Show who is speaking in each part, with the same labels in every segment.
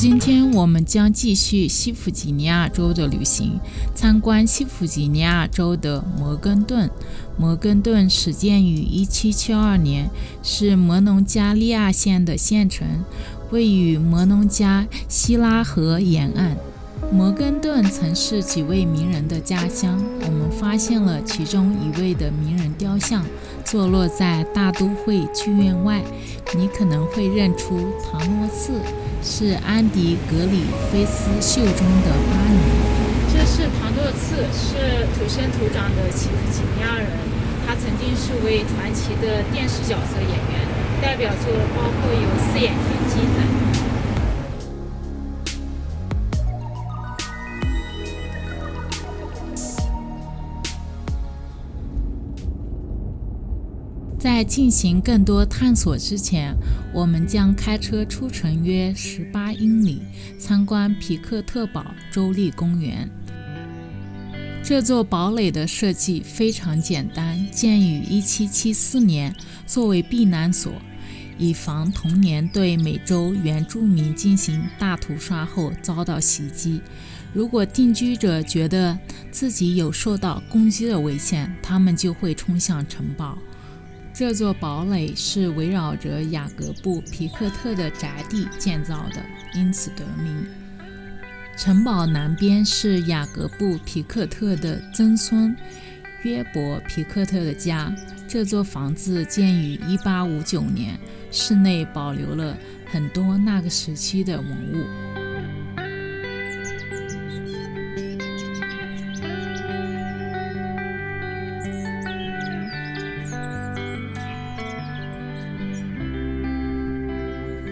Speaker 1: 今天我们将继续西弗吉尼亚州的旅行，参观西弗吉尼亚州的摩根顿。摩根顿始建于1772年，是摩农加利亚县的县城，位于摩农加希拉河沿岸。摩根顿曾是几位名人的家乡，我们发现了其中一位的名人雕像，坐落在大都会剧院外。你可能会认出唐诺茨。是安迪·格里菲斯秀中的巴尼。
Speaker 2: 这是唐诺茨，是土生土长的西弗吉尼亚人。他曾经是位传奇的电视角色演员，代表作包括有《四眼田鸡》等。
Speaker 1: 在进行更多探索之前，我们将开车出城约十八英里，参观皮克特堡州立公园。这座堡垒的设计非常简单，建于1774年，作为避难所，以防同年对美洲原住民进行大屠杀后遭到袭击。如果定居者觉得自己有受到攻击的危险，他们就会冲向城堡。这座堡垒是围绕着雅各布·皮克特的宅地建造的，因此得名。城堡南边是雅各布·皮克特的曾孙约伯·皮克特的家。这座房子建于1859年，室内保留了很多那个时期的文物。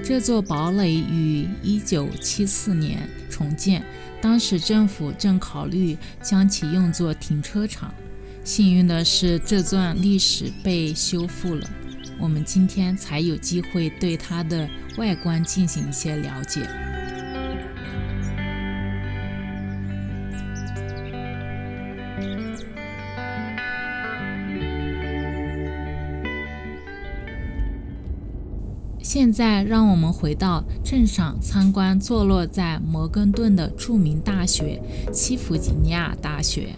Speaker 1: 这座堡垒于一九七四年重建，当时政府正考虑将其用作停车场。幸运的是，这段历史被修复了，我们今天才有机会对它的外观进行一些了解。现在，让我们回到镇上参观坐落在摩根顿的著名大学——西弗吉尼亚大学。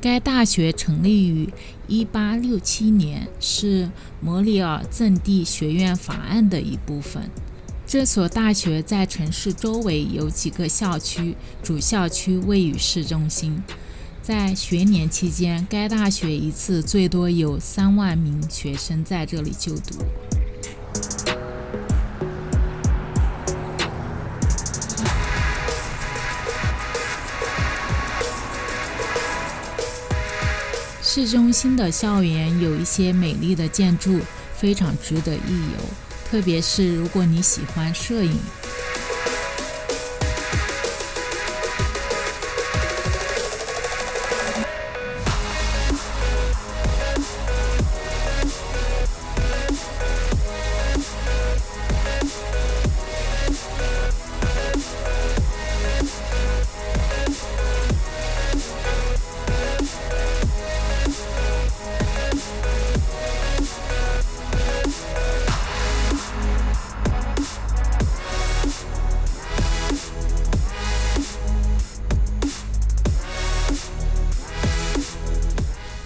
Speaker 1: 该大学成立于1867年，是摩里尔赠地学院法案的一部分。这所大学在城市周围有几个校区，主校区位于市中心。在学年期间，该大学一次最多有3万名学生在这里就读。市中心的校园有一些美丽的建筑，非常值得一游，特别是如果你喜欢摄影。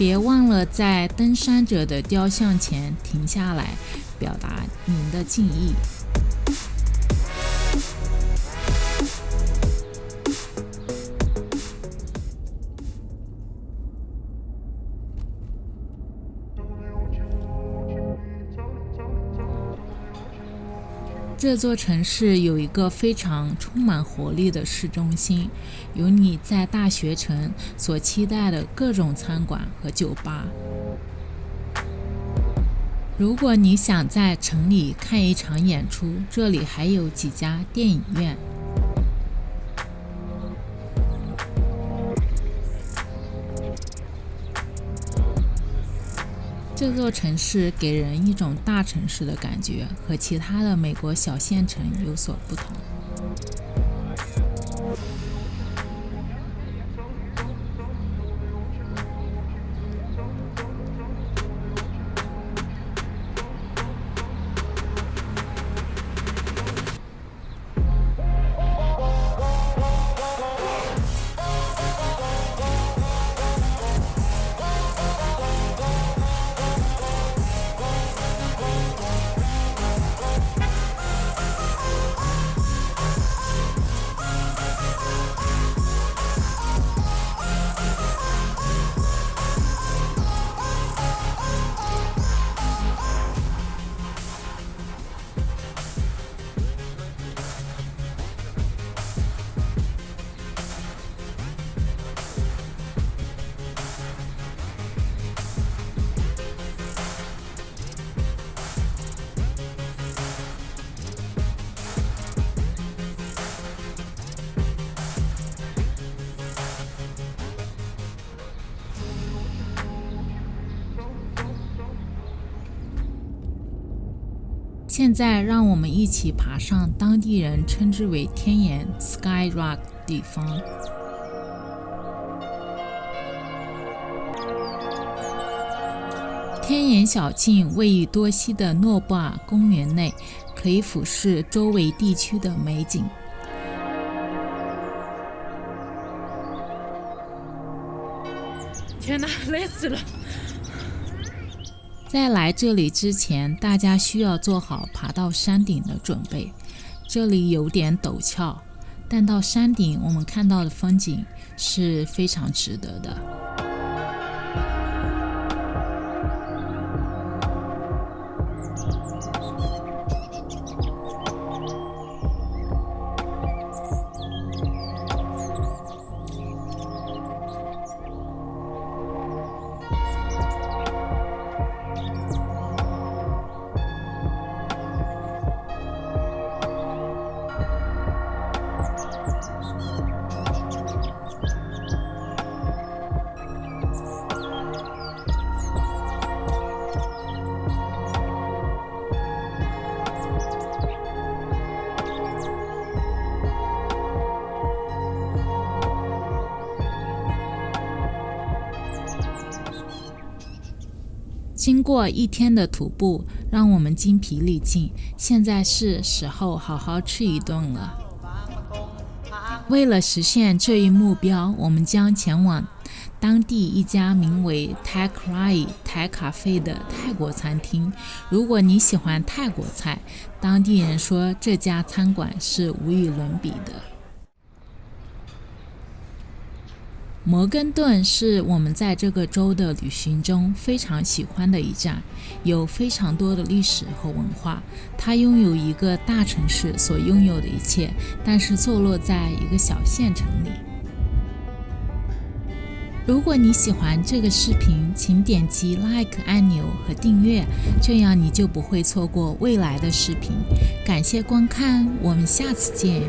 Speaker 1: 别忘了在登山者的雕像前停下来，表达您的敬意。这座城市有一个非常充满活力的市中心，有你在大学城所期待的各种餐馆和酒吧。如果你想在城里看一场演出，这里还有几家电影院。这座城市给人一种大城市的感觉，和其他的美国小县城有所不同。现在，让我们一起爬上当地人称之为“天眼 ”（Sky Rock） 地方。天眼小径位于多西的诺布尔公园内，可以俯视周围地区的美景。
Speaker 2: 天哪，累死了！
Speaker 1: 在来这里之前，大家需要做好爬到山顶的准备。这里有点陡峭，但到山顶我们看到的风景是非常值得的。经过一天的徒步，让我们精疲力尽，现在是时候好好吃一顿了。为了实现这一目标，我们将前往当地一家名为 Thai Cry 泰咖啡的泰国餐厅。如果你喜欢泰国菜，当地人说这家餐馆是无与伦比的。摩根顿是我们在这个州的旅行中非常喜欢的一站，有非常多的历史和文化。它拥有一个大城市所拥有的一切，但是坐落在一个小县城里。如果你喜欢这个视频，请点击 Like 按钮和订阅，这样你就不会错过未来的视频。感谢观看，我们下次见。